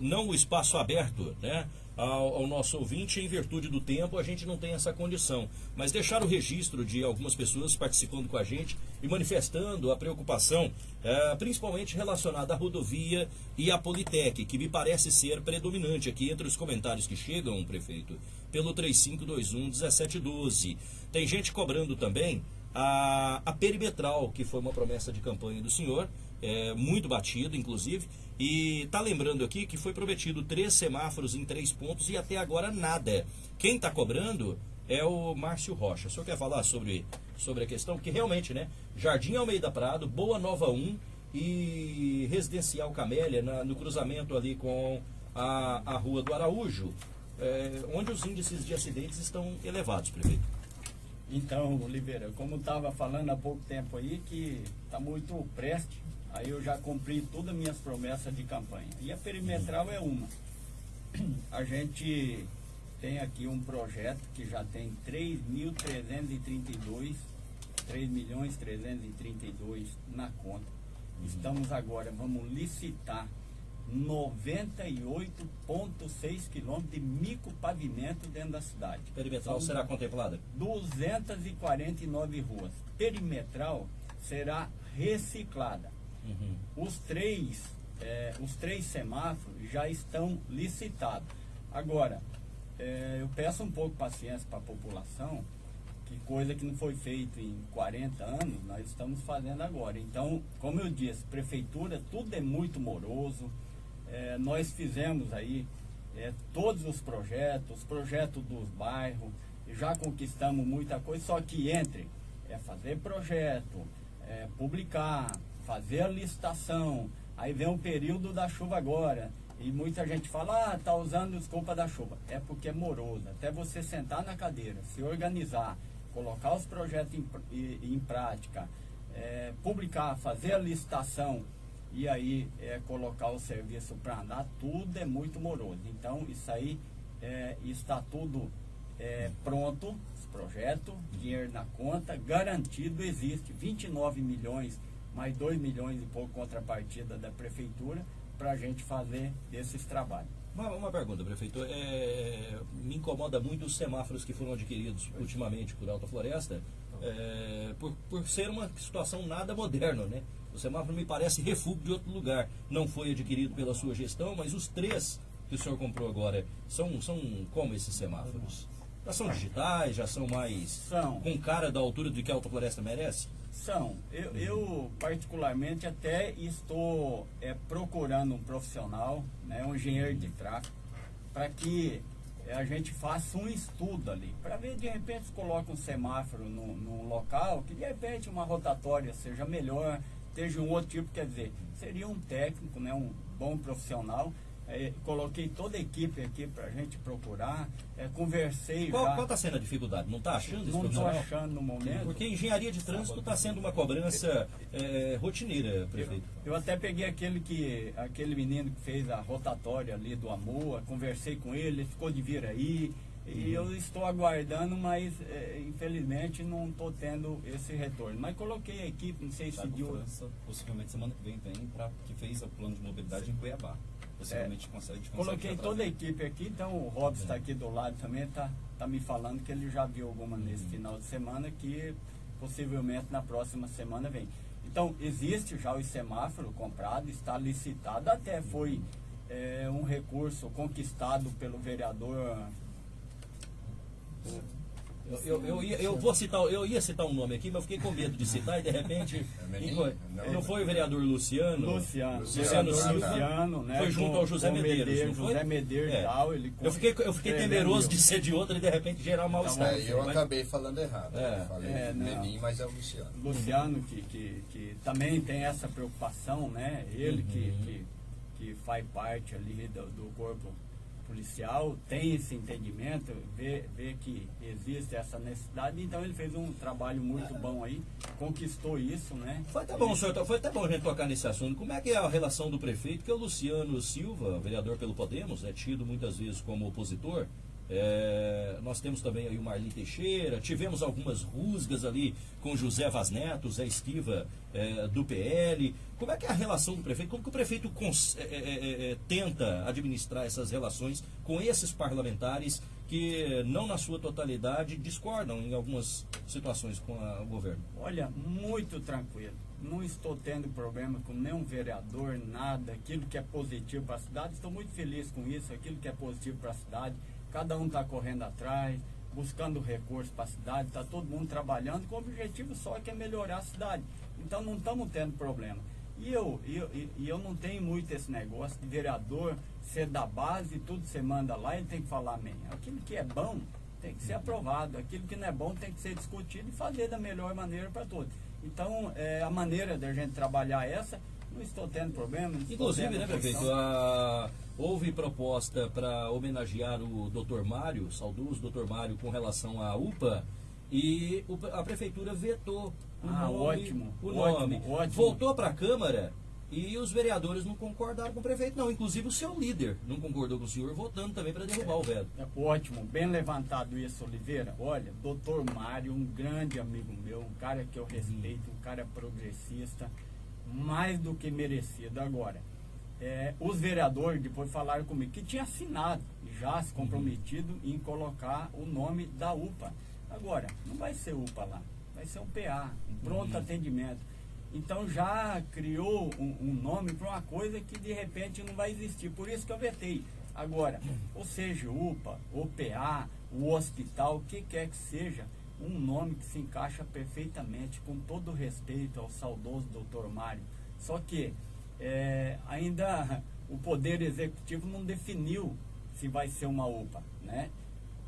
não o espaço aberto, né? Ao, ao nosso ouvinte, em virtude do tempo, a gente não tem essa condição. Mas deixar o registro de algumas pessoas participando com a gente e manifestando a preocupação, eh, principalmente relacionada à rodovia e à Politec, que me parece ser predominante aqui entre os comentários que chegam, prefeito, pelo 3521-1712. Tem gente cobrando também a, a perimetral, que foi uma promessa de campanha do senhor, é, muito batido, inclusive, e está lembrando aqui que foi prometido três semáforos em três pontos e até agora nada. Quem está cobrando é o Márcio Rocha. O senhor quer falar sobre, sobre a questão? Que realmente, né? Jardim Almeida Prado, Boa Nova 1 e Residencial Camélia, na- no cruzamento ali com a, a Rua do Araújo, é, onde os índices de acidentes estão elevados, prefeito. Então, Oliveira, como estava falando há pouco tempo aí, que está muito preste, aí eu já cumpri todas as minhas promessas de campanha. E a perimetral é uma. A gente tem aqui um projeto que já tem 3.332, 3 milhões 332 na conta. Estamos agora, vamos licitar 98,6 quilômetros de micropavimento dentro da cidade. Perimetral São será contemplada? 249 ruas. Perimetral será reciclada. Os três, eh, os três semáforos já estão licitados. Agora, eh, eu peço um pouco de paciência para a população, que coisa que não foi feita em 40 anos, nós estamos fazendo agora. Então, como eu disse, prefeitura, tudo é muito moroso. Eh, nós fizemos aí é, todos os projetos, os projetos dos bairros, já conquistamos muita coisa, só que entre é fazer projeto, é, publicar, fazer licitação, aí vem o período da chuva agora, e muita gente fala, ah, tá usando desculpa da chuva. É porque é moroso. Até você sentar na cadeira, se organizar, colocar os projetos em, em, prática, é, publicar, fazer a licitação e aí é, colocar o serviço para andar, tudo é muito moroso. Então, isso aí é, está tudo é, pronto, os projetos, dinheiro na conta, garantido existe 29 milhões, mais 2 milhões e pouco contrapartida da prefeitura para a gente fazer esses trabalhos. Uma, uma pergunta, prefeito. É, me incomoda muito os semáforos que foram adquiridos ultimamente por Alta Floresta, é, por, por ser uma situação nada moderna, né? O semáforo me parece refúgio de outro lugar. Não foi adquirido pela sua gestão, mas os três que o senhor comprou agora são, são como esses semáforos? Já são digitais, já são mais são. com cara da altura do que a Alta Floresta merece? São. Eu, eu particularmente até estou é, procurando um profissional, né, um engenheiro de tráfego, para que a gente faça um estudo ali, para ver de repente se coloca um semáforo num, num local, que de repente uma rotatória seja melhor, esteja um outro tipo, quer dizer, seria um técnico, né, um bom profissional, é, coloquei toda a equipe aqui para a gente procurar, é, conversei qual, já. Qual está sendo a dificuldade? Não está achando Não estou achando no momento. Porque engenharia de trânsito está sendo uma cobrança é, rotineira, prefeito. Eu, eu, até peguei aquele, que, aquele menino que fez a rotatória ali do Amoa, conversei com ele, ele ficou de vir aí. E uhum. eu estou aguardando, mas é, infelizmente não estou tendo esse retorno. Mas coloquei a equipe, não sei se deu. França, possivelmente semana que vem vem para que fez o plano de mobilidade em Cuiabá possivelmente é, consegue, consegue Coloquei toda a equipe aqui, então o Robson está aqui do lado também, está tá me falando que ele já viu alguma nesse final de semana que possivelmente na próxima semana vem. Então, existe já o semáforo comprado, está licitado, até foi é, um recurso conquistado pelo vereador eu, eu, eu, ia, eu, vou citar, eu ia citar um nome aqui, mas eu fiquei com medo de citar e de repente. É foi? Não, não foi o vereador Luciano? Luciano. Luciano, Luciano, Luciano né? Foi junto ao José Medeiros. Medeiros José Medeiros é. tal, ele eu fiquei, eu fiquei temeroso de ser de outro e de repente gerar mal-estar. É, eu mas... acabei falando errado. É. Falei é, Menin, mas é o Luciano. Luciano, que, que, que também tem essa preocupação, né? Ele uhum. que, que, que faz parte ali do, do corpo policial tem esse entendimento, vê, vê que existe essa necessidade, então ele fez um trabalho muito bom aí, conquistou isso, né? Foi até bom, senhor, foi até bom a gente tocar nesse assunto. Como é que é a relação do prefeito, que é o Luciano Silva, vereador pelo Podemos, é tido muitas vezes como opositor, é, nós temos também aí o Marli Teixeira, tivemos algumas rusgas ali com José Vaz Neto, Zé Esquiva é, do PL. Como é que é a relação do prefeito? Como que o prefeito é é, é, é, tenta administrar essas relações com esses parlamentares que, não na sua totalidade, discordam em algumas situações com a, o governo? Olha, muito tranquilo. Não estou tendo problema com nenhum vereador, nada. Aquilo que é positivo para a cidade, estou muito feliz com isso. Aquilo que é positivo para a cidade cada um está correndo atrás, buscando recursos para a cidade, está todo mundo trabalhando com o objetivo só que é melhorar a cidade. Então não estamos tendo problema. E eu, eu, eu não tenho muito esse negócio de vereador ser da base, tudo você manda lá, ele tem que falar amém. Aquilo que é bom tem que ser aprovado, aquilo que não é bom tem que ser discutido e fazer da melhor maneira para todos. Então, é, a maneira da gente trabalhar essa, não estou tendo problema. Inclusive, né, prefeito, a, houve proposta para homenagear o doutor Mário, saudoso doutor Mário, com relação à UPA, e a prefeitura vetou o ah, nome. Ótimo, o ótimo, nome. Ótimo. Voltou para a Câmara e os vereadores não concordaram com o prefeito, não. Inclusive o seu líder não concordou com o senhor, votando também para derrubar o veto. É, ótimo, bem levantado isso, Oliveira. Olha, doutor Mário, um grande amigo meu, um cara que eu respeito, um cara progressista mais do que merecido. Agora, é, os vereadores depois falaram comigo que tinha assinado e já se comprometido uhum. em colocar o nome da UPA. Agora, não vai ser UPA lá, vai ser um PA, um pronto uhum. atendimento. Então já criou um, um nome para uma coisa que de repente não vai existir. Por isso que eu vetei. Agora, ou seja, UPA, o PA, o hospital, o que quer que seja, um nome que se encaixa perfeitamente, com todo respeito ao saudoso doutor Mário. Só que é, ainda o Poder Executivo não definiu se vai ser uma UPA, né?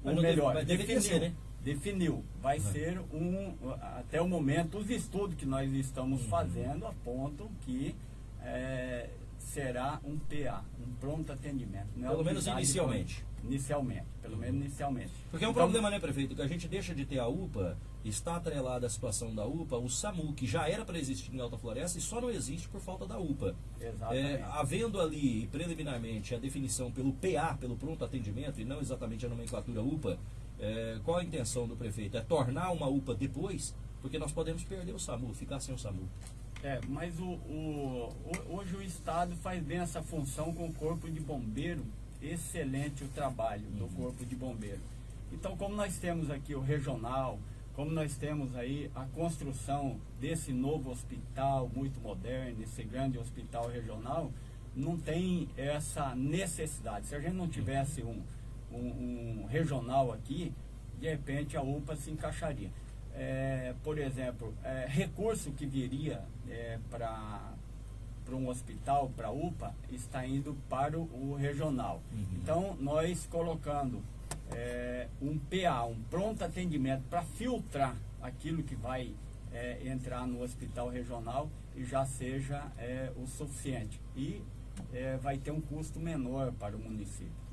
Ou deve- melhor, deveria definiu, ser, né? definiu. Vai ser um, até o momento, os estudos que nós estamos Uhum. fazendo apontam que é, será um PA, um pronto atendimento. não é Pelo menos unidade inicialmente. Inicialmente, pelo menos inicialmente. Porque é um Então, problema, né, prefeito? Que a gente deixa de ter a UPA, está atrelada à situação da UPA, o SAMU, que já era para existir em Alta Floresta e só não existe por falta da UPA. Exatamente. É, havendo ali, preliminarmente, a definição pelo PA, pelo pronto atendimento, e não exatamente a nomenclatura UPA, é, qual a intenção do prefeito? É tornar uma UPA depois? Porque nós podemos perder o SAMU, ficar sem o SAMU. É, mas o, o- hoje o Estado faz bem essa função com o Corpo de Bombeiro. Excelente o trabalho do Corpo de Bombeiro. Então, como nós temos aqui o regional, como nós temos aí a construção desse novo hospital muito moderno, esse grande hospital regional, não tem essa necessidade. Se a gente não tivesse um, um- um regional aqui, de repente a UPA se encaixaria. É, por exemplo, é, recurso que viria para para um hospital, para a UPA, está indo para o, o regional. Então, nós colocando é, um PA, um pronto atendimento, para filtrar aquilo que vai é, entrar no hospital regional e já seja é, o suficiente. E é, vai ter um custo menor para o município.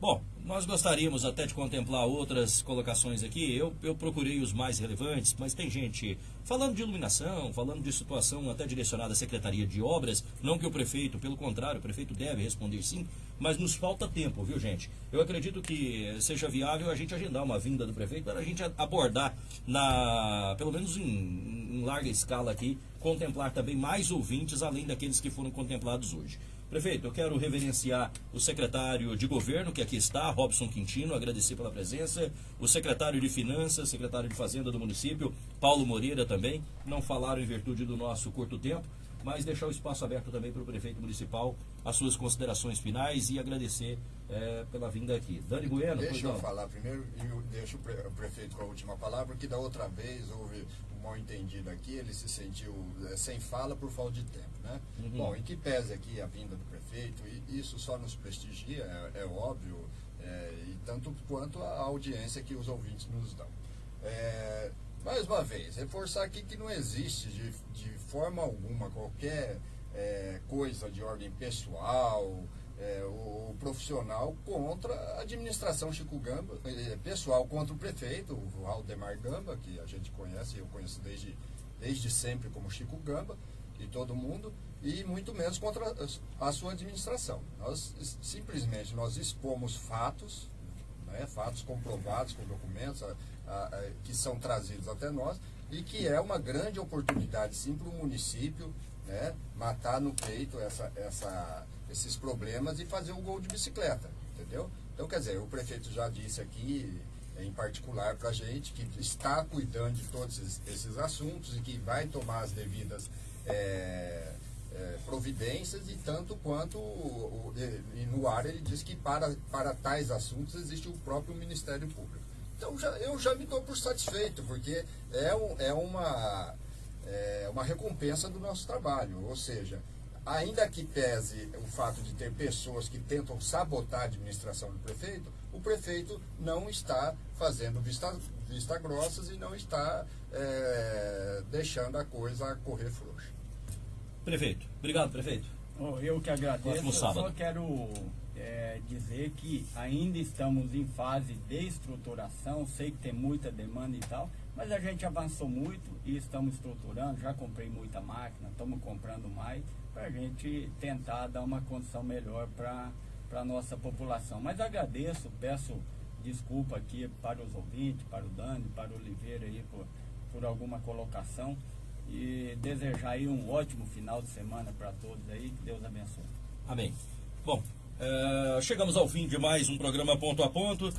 Bom, nós gostaríamos até de contemplar outras colocações aqui. Eu, eu procurei os mais relevantes, mas tem gente falando de iluminação, falando de situação até direcionada à Secretaria de Obras. Não que o prefeito, pelo contrário, o prefeito deve responder sim, mas nos falta tempo, viu gente? Eu acredito que seja viável a gente agendar uma vinda do prefeito para a gente abordar, na, pelo menos em, em larga escala aqui, contemplar também mais ouvintes além daqueles que foram contemplados hoje. Prefeito, eu quero reverenciar o secretário de governo que aqui está, Robson Quintino, agradecer pela presença, o secretário de Finanças, secretário de Fazenda do município, Paulo Moreira também, não falaram em virtude do nosso curto tempo, mas deixar o espaço aberto também para o prefeito municipal, as suas considerações finais e agradecer eh, pela vinda aqui. Dani Bueno, pois Deixa eu falar primeiro e deixo o pre- o prefeito com a última palavra, porque da outra vez houve mal entendido aqui, ele se sentiu eh, sem fala por falta de tempo, né? Uhum. Bom, em que pese aqui a vinda do prefeito, e isso só nos prestigia, é, é óbvio, eh, e tanto quanto a audiência que os ouvintes nos dão. É, mais uma vez, reforçar aqui que não existe de, de forma alguma qualquer é, coisa de ordem pessoal é, ou profissional contra a administração Chico Gamba, é, pessoal contra o prefeito, o Aldemar Gamba, que a gente conhece, eu conheço desde, desde sempre como Chico Gamba, e todo mundo, e muito menos contra a, sua administração. Nós simplesmente nós expomos fatos, né, fatos comprovados com documentos a- a- a- que são trazidos até nós e que é uma grande oportunidade sim para o município né, matar no peito essa, essa, esses problemas e fazer o gol de bicicleta, entendeu? Então, quer dizer, o prefeito já disse aqui, em particular para a gente, que está cuidando de todos esses, assuntos e que vai tomar as devidas é, é, providências e tanto quanto o- o- e no ar ele diz que para, para tais assuntos existe o próprio Ministério Público. Então já, eu já me dou por satisfeito, porque é, um, é uma, é uma recompensa do nosso trabalho. Ou seja, ainda que pese o fato de ter pessoas que tentam sabotar a administração do prefeito, o prefeito não está fazendo vista, vista grossas e não está é, deixando a coisa correr frouxa. Prefeito, obrigado, prefeito. Oh, eu que agradeço. Eu só quero é, dizer que ainda estamos em fase de estruturação. Sei que tem muita demanda e tal, mas a gente avançou muito e estamos estruturando. Já comprei muita máquina, estamos comprando mais para a gente tentar dar uma condição melhor para a nossa população. Mas agradeço, peço desculpa aqui para os ouvintes, para o Dani, para o Oliveira aí por, por alguma colocação e desejar aí um ótimo final de semana para todos aí, que Deus abençoe. Amém. Bom, eh, chegamos ao fim de mais um programa ponto a ponto.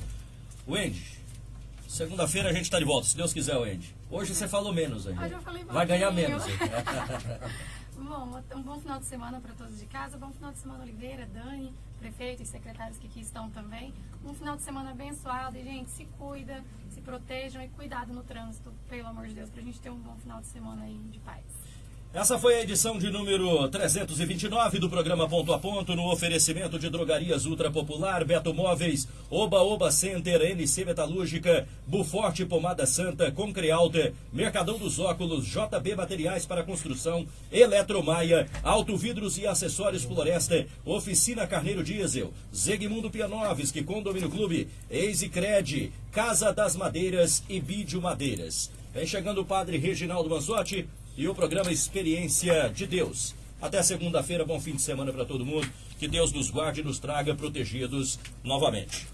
Wendy, segunda-feira a gente está de volta, se Deus quiser, Wendy. Hoje você falou menos ainda. Hoje eu falei Vai ganhar menos. Bom, um bom final de semana para todos de casa. Bom final de semana, Oliveira, Dani, prefeito e secretários que aqui estão também. Um final de semana abençoado. E, gente, se cuida, se protejam e cuidado no trânsito, pelo amor de Deus, para a gente ter um bom final de semana aí de paz. Essa foi a edição de número 329 do programa Ponto a Ponto, no oferecimento de drogarias Ultra Popular, Beto Móveis, Oba Oba Center, NC Metalúrgica, Buforte Pomada Santa, Concrealta, Mercadão dos Óculos, JB Materiais para Construção, Eletromaia, Auto Vidros e Acessórios Floresta, Oficina Carneiro Diesel, Zegmundo Pianovski, Condomínio Clube, Easy Cred, Casa das Madeiras e Vídeo Madeiras. Vem chegando o padre Reginaldo Manzotti e o programa Experiência de Deus. Até segunda-feira, bom fim de semana para todo mundo. Que Deus nos guarde e nos traga protegidos novamente.